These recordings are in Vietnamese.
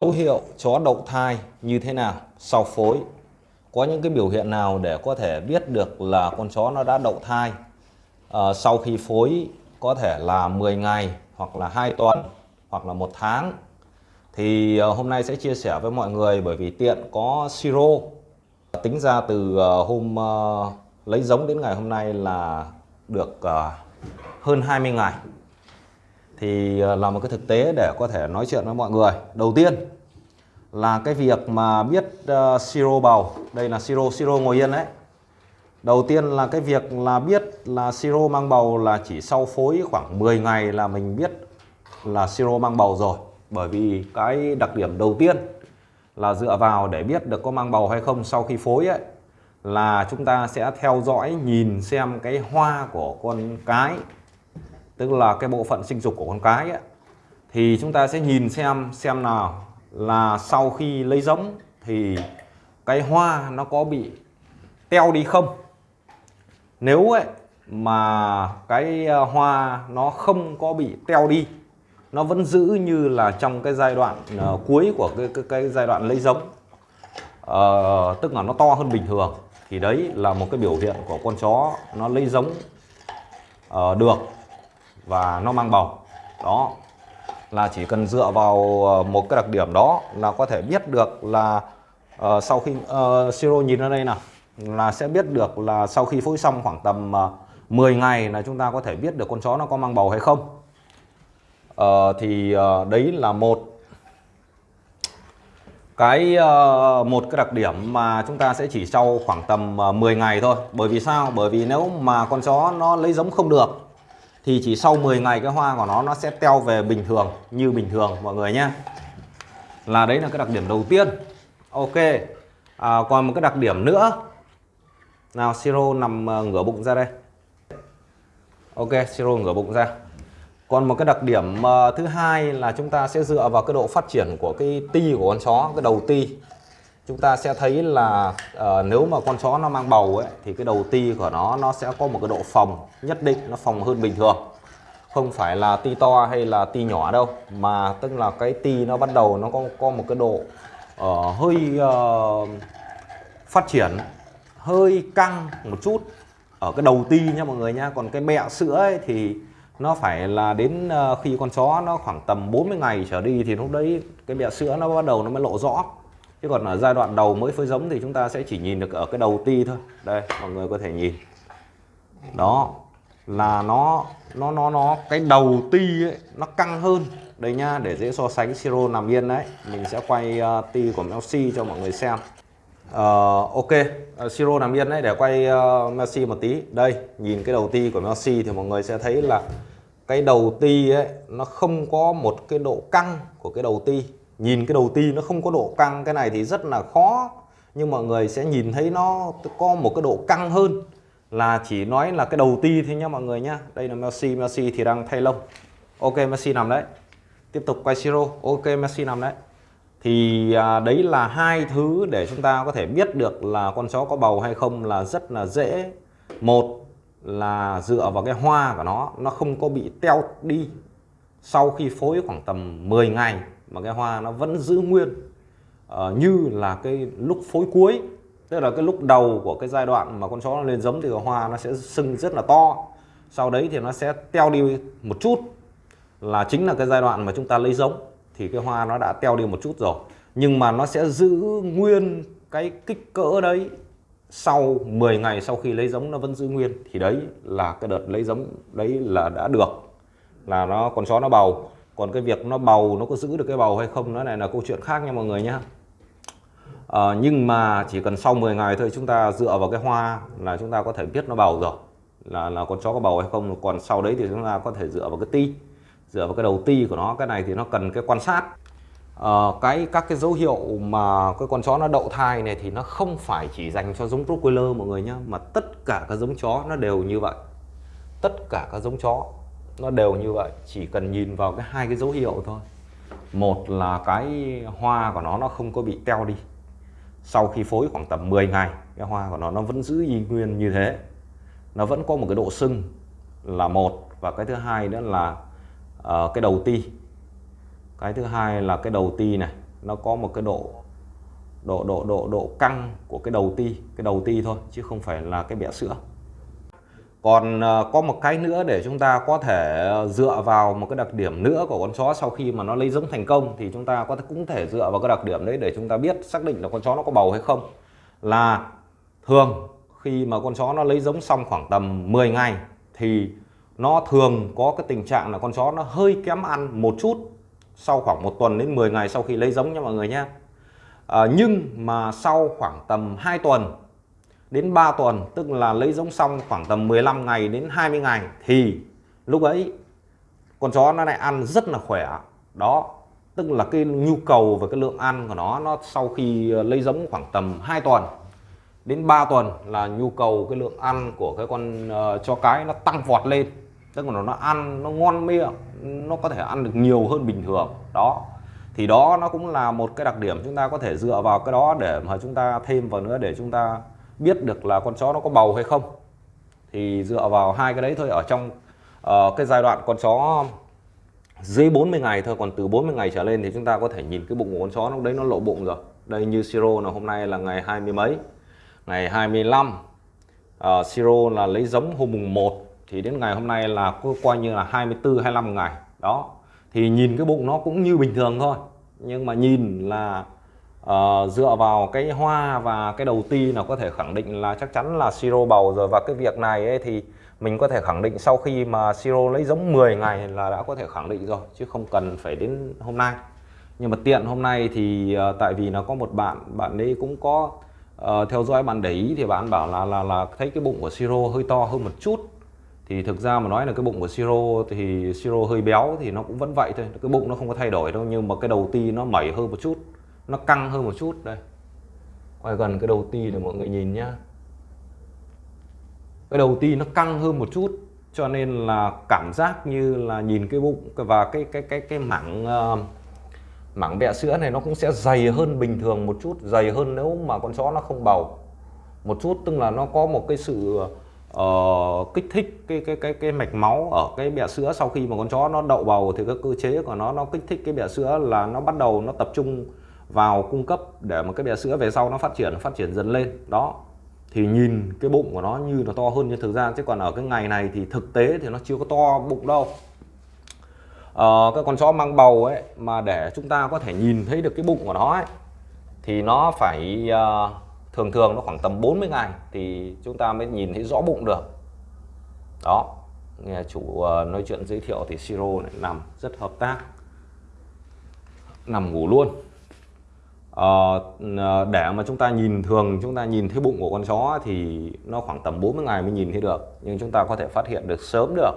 Dấu hiệu chó đậu thai như thế nào? Sau phối? Có những cái biểu hiện nào để có thể biết được là con chó nó đã đậu thai? À, sau khi phối có thể là 10 ngày hoặc là 2 tuần hoặc là một tháng. Thì à, hôm nay sẽ chia sẻ với mọi người bởi vì tiện có siro. Tính ra từ à, hôm à, lấy giống đến ngày hôm nay là được hơn 20 ngày thì ờ, là một cái thực tế để có thể nói chuyện với mọi người. Đầu tiên là cái việc mà biết uh, siro bầu. Đây là siro siro ngồi yên đấy. Đầu tiên là cái việc là biết là siro mang bầu là chỉ sau phối khoảng 10 ngày là mình biết là siro mang bầu rồi. Bởi vì cái đặc điểm đầu tiên là dựa vào để biết được có mang bầu hay không sau khi phối ấy là chúng ta sẽ theo dõi nhìn xem cái hoa của con cái tức là cái bộ phận sinh dục của con cái ấy, thì chúng ta sẽ nhìn xem xem nào là sau khi lấy giống thì cái hoa nó có bị teo đi không. Nếu ấy mà cái ờ, hoa nó không có bị teo đi nó vẫn giữ như là trong cái giai đoạn uh, cuối của cái, cái, cái giai đoạn lấy giống uh, tức là nó to hơn bình thường thì đấy là một cái biểu hiện của con chó nó lấy giống uh, được và nó mang bầu. Đó là chỉ cần dựa vào ờ, một cái đặc điểm đó là có thể biết được là uh, sau khi uh, siro nhìn ở đây nào là sẽ biết được là sau khi phối xong khoảng tầm uh, 10 ngày là chúng ta có thể biết được con chó nó có mang bầu hay không. Uh, thì uh, đấy là một cái uh, một cái đặc điểm mà chúng ta sẽ chỉ sau khoảng tầm uh, 10 ngày thôi. Bởi vì sao? Bởi vì nếu mà con chó nó lấy giống không được thì chỉ sau 10 ngày cái hoa của nó nó sẽ teo về bình thường như bình thường mọi người nhé. Là đấy là cái đặc điểm đầu tiên. Ok. À, còn một cái đặc điểm nữa. Nào siro nằm ờ, ngửa bụng ra đây. Ok siro ngửa bụng ra. Còn một cái đặc điểm ờ, thứ hai là chúng ta sẽ dựa vào cái độ phát triển của cái ti của con chó cái đầu ti. Chúng ta sẽ thấy là uh, nếu mà con chó nó mang bầu ấy thì cái đầu ti của nó nó sẽ có một cái độ phòng nhất định nó phòng hơn bình thường không phải là ti to hay là ti nhỏ đâu mà tức là cái ti nó bắt đầu nó có có một cái độ uh, hơi uh, phát triển hơi căng một chút ở cái đầu ti nha mọi người nha còn cái mẹ sữa ấy thì nó phải là đến uh, khi con chó nó khoảng tầm 40 ngày trở đi thì lúc đấy cái mẹ sữa nó bắt đầu nó mới lộ rõ. Chứ còn ở giai đoạn đầu mới phơi giống thì chúng ta sẽ chỉ nhìn được ở cái đầu ti thôi. Đây mọi người có thể nhìn. Đó là nó nó nó nó cái đầu ti ấy nó căng hơn. Đây nhá để dễ so sánh siro nằm yên đấy. Mình sẽ quay uh, ti của Messi cho mọi người xem. Uh, ok uh, siro nằm yên đấy để quay uh, Messi một tí. Đây nhìn cái đầu ti của Messi thì mọi người sẽ thấy là cái đầu ti ấy nó không có một cái độ căng của cái đầu ti. Nhìn cái đầu ti nó không có độ căng cái này thì rất là khó. Nhưng mọi người sẽ nhìn thấy nó có một cái độ căng hơn là chỉ nói là cái đầu ti thôi nhá mọi người nhá. Đây là Messi Messi thì đang thay lông. Ok Messi nằm đấy. Tiếp tục quay siro. Ok Messi nằm đấy. Thì à, đấy là hai thứ để chúng ta có thể biết được là con chó có bầu hay không là rất là dễ. Một là dựa vào cái hoa của nó nó không có bị teo đi sau khi phối khoảng tầm 10 ngày mà cái hoa nó vẫn giữ nguyên uh, như là cái lúc phối cuối tức là cái lúc đầu của cái giai đoạn mà con chó nó lên giống thì hoa nó sẽ sưng rất là to. Sau đấy thì nó sẽ teo đi một chút. Là chính là cái giai đoạn mà chúng ta lấy giống thì cái hoa nó đã teo đi một chút rồi. Nhưng mà nó sẽ giữ nguyên cái kích cỡ đấy sau 10 ngày sau khi lấy giống nó vẫn giữ nguyên. Thì đấy là cái đợt lấy giống đấy là đã được. Là nó, con chó nó bầu. Còn cái việc nó bầu nó có giữ được cái bầu hay không, nó này là câu chuyện khác nha mọi người nhé à, nhưng mà chỉ cần sau 10 ngày thôi chúng ta dựa vào cái hoa là chúng ta có thể biết nó bầu rồi. Là là con chó có bầu hay không. Còn sau đấy thì chúng ta có thể dựa vào cái ti dựa vào cái đầu ti của nó. Cái này thì nó cần cái quan sát. À, cái các cái dấu hiệu mà cái con chó nó đậu thai này thì nó không phải chỉ dành cho giống Rottweiler mọi người nhé mà tất cả các giống chó nó đều như vậy. Tất cả các giống chó nó đều như vậy. Chỉ cần nhìn vào cái hai cái dấu hiệu thôi. Một là cái hoa của nó nó không có bị teo đi sau khi phối khoảng tầm 10 ngày cái hoa của nó nó vẫn giữ y nguyên như thế. Nó vẫn có một cái độ sưng là một và cái thứ hai nữa là uh, cái đầu ti. Cái thứ hai là cái đầu ti này nó có một cái độ độ độ độ độ căng của cái đầu ti cái đầu ti thôi chứ không phải là cái bẹ sữa còn ờ, có một cái nữa để chúng ta có thể dựa vào một cái đặc điểm nữa của con chó sau khi mà nó lấy giống thành công thì chúng ta có thể cũng thể dựa vào cái đặc điểm đấy để chúng ta biết xác định là con chó nó có bầu hay không. Là thường khi mà con chó nó lấy giống xong khoảng tầm 10 ngày thì nó thường có cái tình trạng là con chó nó hơi kém ăn một chút sau khoảng một tuần đến 10 ngày sau khi lấy giống nha mọi người nhé à, ờ, nhưng mà sau khoảng tầm 2 tuần đến 3 tuần tức là lấy giống xong khoảng tầm 15 ngày đến 20 ngày thì lúc ấy con chó nó lại ăn rất là khỏe. Đó tức là cái nhu cầu và cái lượng ăn của nó nó sau khi ờ, lấy giống khoảng tầm 2 tuần đến 3 tuần là nhu cầu cái lượng ăn của cái con uh, chó cái nó tăng vọt lên. Tức là nó ăn nó ngon miệng nó có thể ăn được nhiều hơn bình thường. Đó thì đó nó cũng là một cái đặc điểm chúng ta có thể dựa vào cái đó để mà chúng ta thêm vào nữa để chúng ta biết được là con chó nó có bầu hay không thì dựa vào hai cái đấy thôi. Ở trong uh, cái giai đoạn con chó dưới 40 ngày thôi còn từ 40 ngày trở lên thì chúng ta có thể nhìn cái bụng của con chó nó đấy nó lộ bụng rồi. Đây như siro là hôm nay là ngày hai mươi mấy? Ngày 25 uh, ờ, siro là lấy giống hôm mùng 1 thì đến ngày hôm nay là coi như là 24 25 ngày. Đó thì nhìn cái bụng nó cũng như bình thường thôi. Nhưng mà nhìn là uh, dựa vào cái hoa và cái đầu ti là có thể khẳng định là chắc chắn là siro bầu rồi. Và cái việc này ấy thì mình có thể khẳng định sau khi mà siro lấy giống 10 ngày là đã có thể khẳng định rồi chứ không cần phải đến hôm nay. Nhưng mà tiện hôm nay thì uh, tại vì nó có một bạn bạn ấy cũng có uh, theo dõi bạn để ý thì bạn bảo là là là thấy cái bụng của siro hơi to hơn một chút. Thì thực ra mà nói là cái bụng của siro thì siro hơi béo thì nó cũng vẫn vậy thôi cái bụng nó không có thay đổi đâu nhưng mà cái đầu ti nó mẩy hơn một chút nó căng hơn một chút đây. Quay gần cái đầu ti để mọi người nhìn nhá. Cái đầu ti nó căng hơn một chút cho nên là cảm giác như là nhìn cái bụng và cái cái cái cái mảng uh, mảng bẹ sữa này nó cũng sẽ dày hơn bình thường một chút dày hơn nếu mà con chó nó không bầu. Một chút tức là nó có một cái sự uh, kích thích cái cái cái cái mạch máu ở cái bẹ sữa sau khi mà con chó nó đậu bầu thì cái cơ chế của nó nó kích thích cái bẹ sữa là nó bắt đầu nó tập trung vào cung cấp để mà cái bé sữa về sau nó phát triển phát triển dần lên. Đó. Thì nhìn cái bụng của nó như nó to hơn nhưng thực ra chứ còn ở cái ngày này thì thực tế thì nó chưa có to bụng đâu. Uh, cái con chó mang bầu ấy mà để chúng ta có thể nhìn thấy được cái bụng của nó ấy thì nó phải uh, thường thường nó khoảng tầm 40 ngày thì chúng ta mới nhìn thấy rõ bụng được. Đó. Nghe chủ uh, nói chuyện giới thiệu thì siro này nằm rất hợp tác. Nằm ngủ luôn uh, để mà chúng ta nhìn thường chúng ta nhìn thấy bụng của con chó thì nó khoảng tầm 40 ngày mới nhìn thấy được. Nhưng chúng ta có thể phát hiện được sớm được.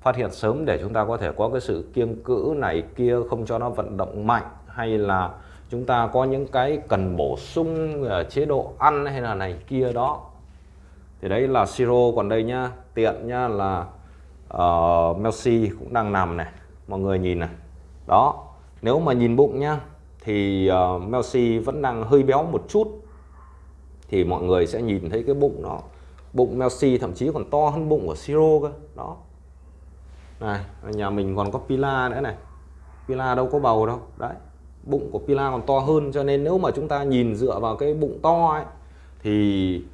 Phát hiện sớm để chúng ta có thể có cái sự kiêng cữ này kia không cho nó vận động mạnh hay là chúng ta có những cái cần bổ sung ờ, chế độ ăn hay là này kia đó. Thì đấy là siro còn đây nhá. Tiện nhá là uh, Messi cũng đang nằm này. Mọi người nhìn này. Đó. Nếu mà nhìn bụng nhá thì ờ, uh, Melsi vẫn đang hơi béo một chút. Thì mọi người sẽ nhìn thấy cái bụng nó bụng Melsi thậm chí còn to hơn bụng của Siro cơ. Đó. Này nhà mình còn có Pila nữa này. Pila đâu có bầu đâu. Đấy bụng của Pila còn to hơn cho nên nếu mà chúng ta nhìn dựa vào cái bụng to ấy thì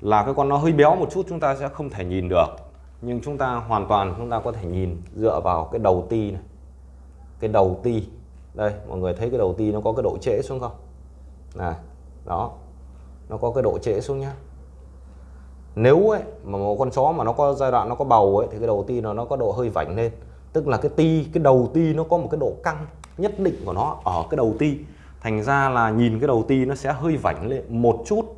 là cái con nó hơi béo một chút chúng ta sẽ không thể nhìn được. Nhưng chúng ta hoàn toàn chúng ta có thể nhìn dựa vào cái đầu ti này. Cái đầu ti đây mọi người thấy cái đầu ti nó có cái độ trễ xuống không? Này đó nó có cái độ trễ xuống nhá. Nếu ấy mà một con chó mà nó có giai đoạn nó có bầu ấy thì cái đầu ti nó nó có độ hơi vảnh lên. Tức là cái ti cái đầu ti nó có một cái độ căng nhất định của nó ở cái đầu ti. Thành ra là nhìn cái đầu ti nó sẽ hơi vảnh lên một chút.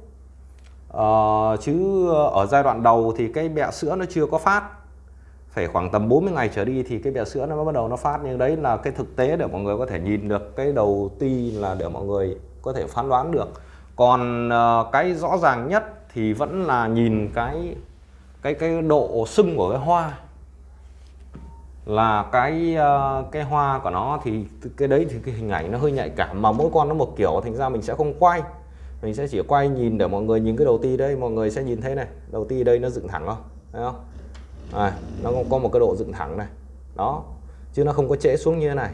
Ờ, chứ ở giai đoạn đầu thì cái bẹ sữa nó chưa có phát phải khoảng tầm 40 ngày trở đi thì cái bẹ sữa nó mới bắt đầu nó phát. Nhưng đấy là cái thực tế để mọi người có thể nhìn được. Cái đầu ti là để mọi người có thể phán đoán được. Còn ờ, cái rõ ràng nhất thì vẫn là nhìn cái cái cái độ sưng của cái hoa. Là cái ờ, cái hoa của nó thì cái đấy thì cái hình ảnh nó hơi nhạy cảm. Mà mỗi con nó một kiểu, thành ra mình sẽ không quay. Mình sẽ chỉ quay nhìn để mọi người nhìn cái đầu ti đây. Mọi người sẽ nhìn thấy này, đầu ti đây nó dựng thẳng không? Thấy không? À, nó có một cái độ dựng thẳng này. Đó chứ nó không có trễ xuống như thế này.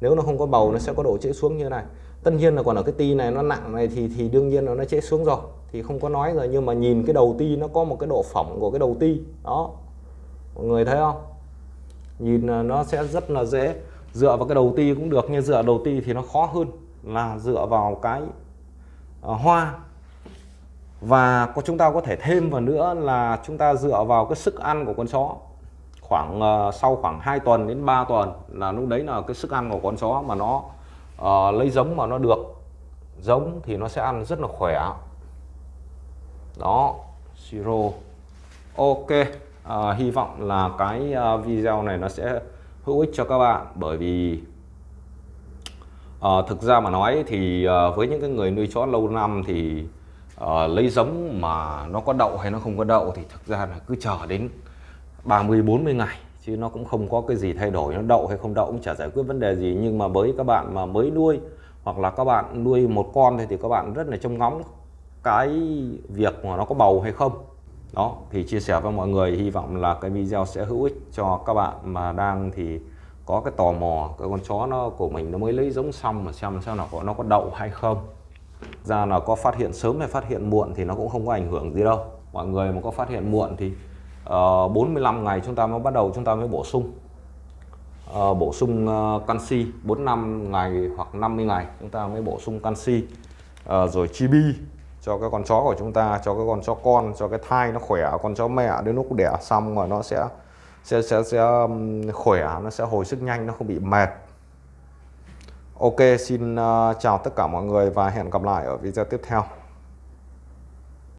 Nếu nó không có bầu nó sẽ có độ trễ xuống như này. Tất nhiên là còn ở cái ti này nó nặng này thì thì đương nhiên là nó trễ xuống rồi. Thì không có nói rồi nhưng mà nhìn cái đầu ti nó có một cái độ phỏng của cái đầu ti. Đó mọi người thấy không? Nhìn nó sẽ rất là dễ. Dựa vào cái đầu ti cũng được nhưng dựa đầu ti thì nó khó hơn là dựa vào cái uh, hoa và có chúng ta có thể thêm vào nữa là chúng ta dựa vào cái sức ăn của con chó. Khoảng uh, sau khoảng 2 tuần đến 3 tuần là lúc đấy là cái sức ăn của con chó mà nó uh, lấy giống mà nó được. Giống thì nó sẽ ăn rất là khỏe. Đó siro ok uh, hy vọng là cái uh, video này nó sẽ hữu ích cho các bạn bởi vì uh, thực ra mà nói thì uh, với những cái người nuôi chó lâu năm thì à, lấy giống mà nó có đậu hay nó không có đậu thì thực ra là cứ chờ đến 30 40 ngày chứ nó cũng không có cái gì thay đổi. Nó đậu hay không đậu cũng chả giải quyết vấn đề gì. Nhưng mà với các bạn mà mới nuôi hoặc là các bạn nuôi một con thì thì các bạn rất là trông ngóng cái việc mà nó có bầu hay không. Đó thì chia sẻ với mọi người. Hy vọng là cái video sẽ hữu ích cho các bạn mà đang thì có cái tò mò cái con chó nó của mình nó mới lấy giống xong mà xem xem nào có nó có đậu hay không ra là có phát hiện sớm hay phát hiện muộn thì nó cũng không có ảnh hưởng gì đâu. Mọi người mà có phát hiện muộn thì ờ, uh, 45 ngày chúng ta mới bắt đầu chúng ta mới bổ sung. Uh, bổ sung uh, canxi 45 ngày hoặc 50 ngày chúng ta mới bổ sung canxi. Uh, rồi chibi cho cái con chó của chúng ta cho cái con chó con cho cái thai nó khỏe con chó mẹ đến lúc đẻ xong mà nó sẽ sẽ sẽ sẽ khỏe nó sẽ hồi sức nhanh nó không bị mệt ok xin uh, chào tất cả mọi người và hẹn gặp lại ở video tiếp theo.